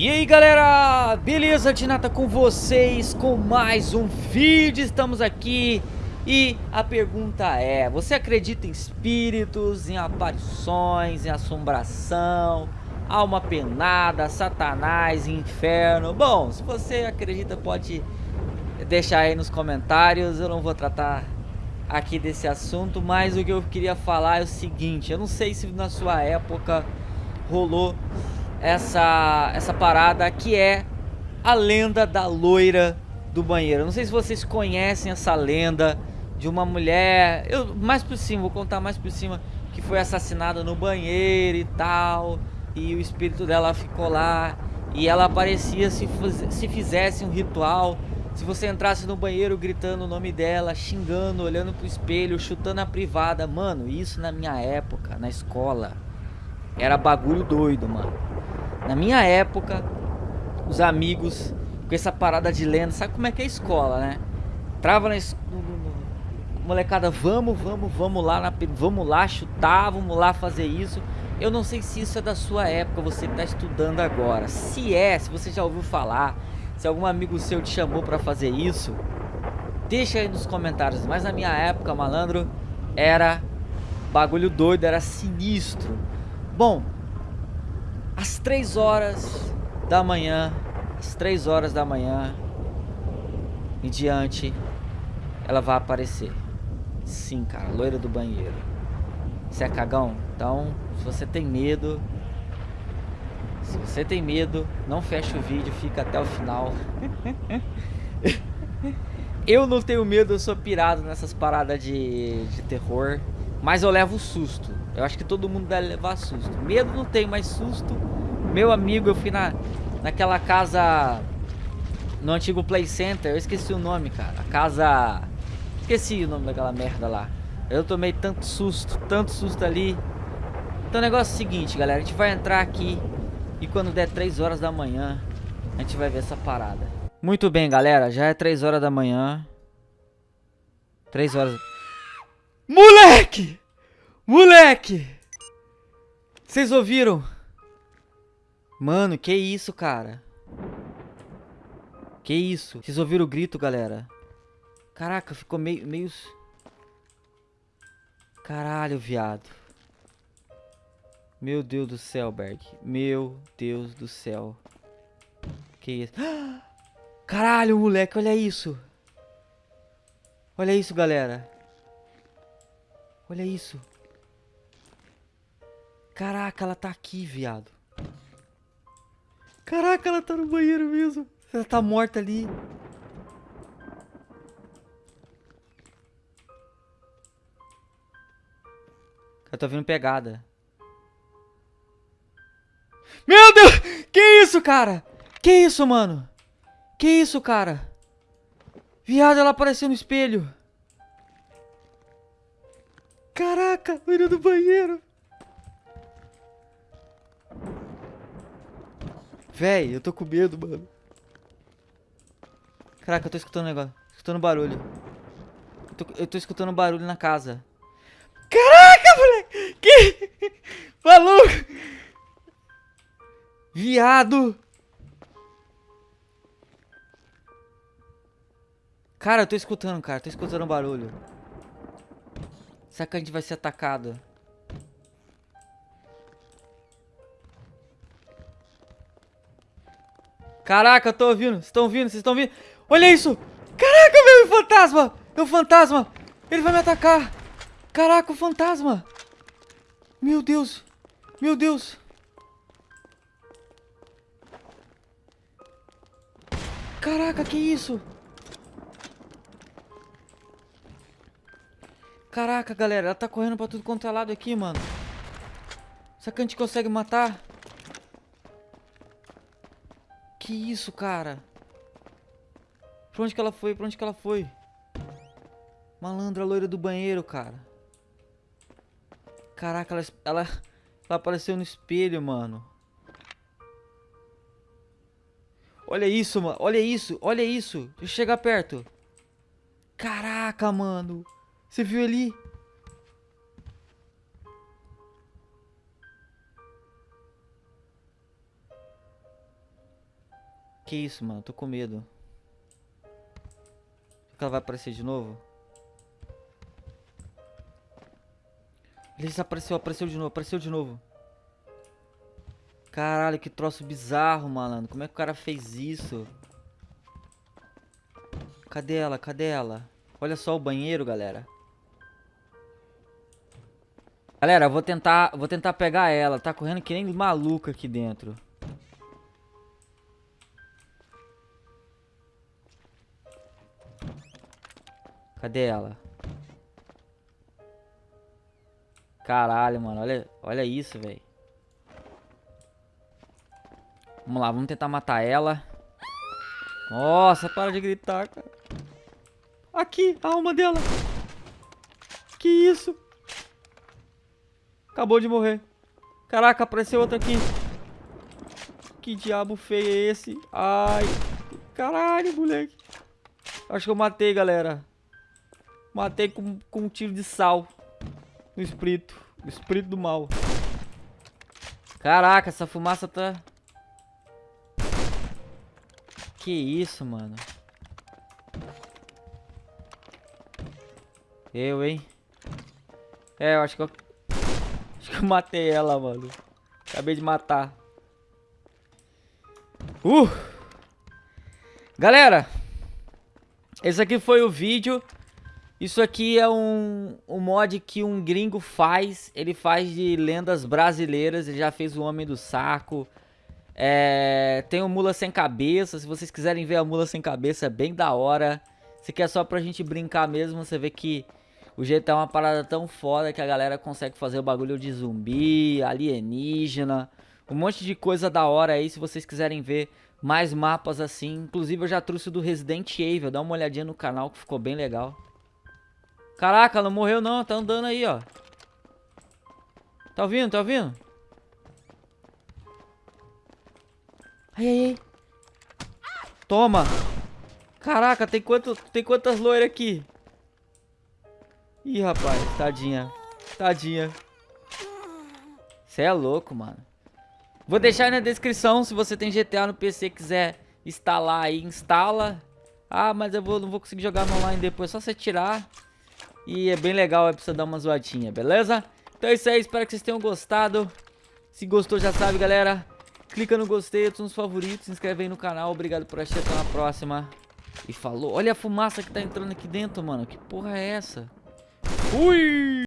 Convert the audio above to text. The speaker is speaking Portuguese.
E aí galera, beleza? Tinata com vocês com mais um vídeo, estamos aqui e a pergunta é, você acredita em espíritos, em aparições, em assombração, alma penada, satanás, inferno? Bom, se você acredita pode deixar aí nos comentários, eu não vou tratar aqui desse assunto, mas o que eu queria falar é o seguinte, eu não sei se na sua época rolou essa, essa parada que é a lenda da loira do banheiro. Não sei se vocês conhecem essa lenda de uma mulher, eu mais por cima, vou contar mais por cima, que foi assassinada no banheiro e tal, e o espírito dela ficou lá, e ela aparecia se, se fizesse um ritual, se você entrasse no banheiro gritando o nome dela, xingando, olhando pro espelho, chutando a privada, mano, isso na minha época, na escola, era bagulho doido, mano. Na minha época, os amigos com essa parada de lenda, sabe como é que é a escola, né? Trava na molecada, vamos, vamos, vamos lá, na, vamos lá chutar, vamos lá fazer isso. Eu não sei se isso é da sua época, você está estudando agora. Se é, se você já ouviu falar, se algum amigo seu te chamou para fazer isso, deixa aí nos comentários. Mas na minha época, malandro, era bagulho doido, era sinistro. Bom, às 3 horas da manhã, às 3 horas da manhã em diante, ela vai aparecer. Sim, cara, loira do banheiro. Você é cagão? Então, se você tem medo, se você tem medo, não fecha o vídeo, fica até o final. eu não tenho medo, eu sou pirado nessas paradas de, de terror. Mas eu levo susto. Eu acho que todo mundo deve levar susto. Medo não tem, mas susto. Meu amigo, eu fui na, naquela casa... No antigo Play Center. Eu esqueci o nome, cara. A casa... Esqueci o nome daquela merda lá. Eu tomei tanto susto, tanto susto ali. Então o negócio é o seguinte, galera. A gente vai entrar aqui. E quando der 3 horas da manhã, a gente vai ver essa parada. Muito bem, galera. Já é 3 horas da manhã. 3 horas... Moleque! Moleque! Vocês ouviram? Mano, que isso, cara? Que isso? Vocês ouviram o grito, galera? Caraca, ficou meio... meio... Caralho, viado. Meu Deus do céu, Berg. Meu Deus do céu. Que isso? Caralho, moleque, olha isso. Olha isso, galera. Olha isso. Caraca, ela tá aqui, viado. Caraca, ela tá no banheiro mesmo. Ela tá morta ali. Eu tô vendo pegada. Meu Deus! Que isso, cara? Que isso, mano? Que isso, cara? Viado, ela apareceu no espelho. Caraca, do banheiro. Véi, eu tô com medo, mano. Caraca, eu tô escutando um negócio. Escutando barulho. Eu tô, eu tô escutando barulho na casa. Caraca, moleque! Que... Maluco! Viado! Cara, eu tô escutando, cara. Tô escutando barulho. Será que a gente vai ser atacado? Caraca, eu tô ouvindo. Vocês estão ouvindo? Vocês estão ouvindo? Olha isso! Caraca, meu fantasma! É um fantasma! Ele vai me atacar! Caraca, o fantasma! Meu Deus! Meu Deus! Caraca, que isso? Caraca, galera, ela tá correndo pra tudo quanto é lado aqui, mano. Será que a gente consegue matar? Que isso, cara? Pra onde que ela foi? Pra onde que ela foi? Malandra loira do banheiro, cara. Caraca, ela, ela, ela apareceu no espelho, mano. Olha isso, mano. Olha isso, olha isso. Deixa eu chegar perto. Caraca, mano. Você viu ali? Que isso, mano? Tô com medo. Ela vai aparecer de novo? Ele desapareceu, apareceu de novo, apareceu de novo. Caralho, que troço bizarro, malandro. Como é que o cara fez isso? Cadê ela? Cadê ela? Olha só o banheiro, galera. Galera, vou tentar, vou tentar pegar ela. Tá correndo que nem maluca aqui dentro. Cadê ela? Caralho, mano. Olha, olha isso, velho. Vamos lá, vamos tentar matar ela. Nossa, para de gritar, cara. Aqui, a alma dela. Que isso? Acabou de morrer. Caraca, apareceu outra aqui. Que diabo feio é esse? Ai. Caralho, moleque. Acho que eu matei, galera. Matei com, com um tiro de sal. No espírito. O espírito do mal. Caraca, essa fumaça tá... Que isso, mano. Eu, hein? É, eu acho que eu... Acho que eu matei ela, mano. Acabei de matar. Uh! Galera, esse aqui foi o vídeo. Isso aqui é um, um mod que um gringo faz. Ele faz de lendas brasileiras. Ele já fez o Homem do Saco. É, tem o Mula Sem Cabeça. Se vocês quiserem ver a Mula Sem Cabeça, é bem da hora. Se quer só pra gente brincar mesmo, você vê que o GTA é uma parada tão foda que a galera consegue fazer o bagulho de zumbi, alienígena, um monte de coisa da hora aí. Se vocês quiserem ver mais mapas assim. Inclusive eu já trouxe do Resident Evil. Dá uma olhadinha no canal que ficou bem legal. Caraca, não morreu não, tá andando aí, ó. Tá ouvindo, tá ouvindo? Ai, ai, ai. Toma. Caraca, tem, quanto, tem quantas loiras aqui? Ih, rapaz, tadinha. Tadinha. Você é louco, mano. Vou deixar aí na descrição se você tem GTA no PC e quiser instalar aí, instala. Ah, mas eu vou, não vou conseguir jogar no online depois, só você tirar. E é bem legal, é pra dar uma zoadinha, beleza? Então é isso aí, espero que vocês tenham gostado. Se gostou, já sabe, galera. Clica no gostei, nos favoritos, se inscreve aí no canal. Obrigado por assistir, até na próxima. E falou. Olha a fumaça que tá entrando aqui dentro, mano. Que porra é essa? Fui!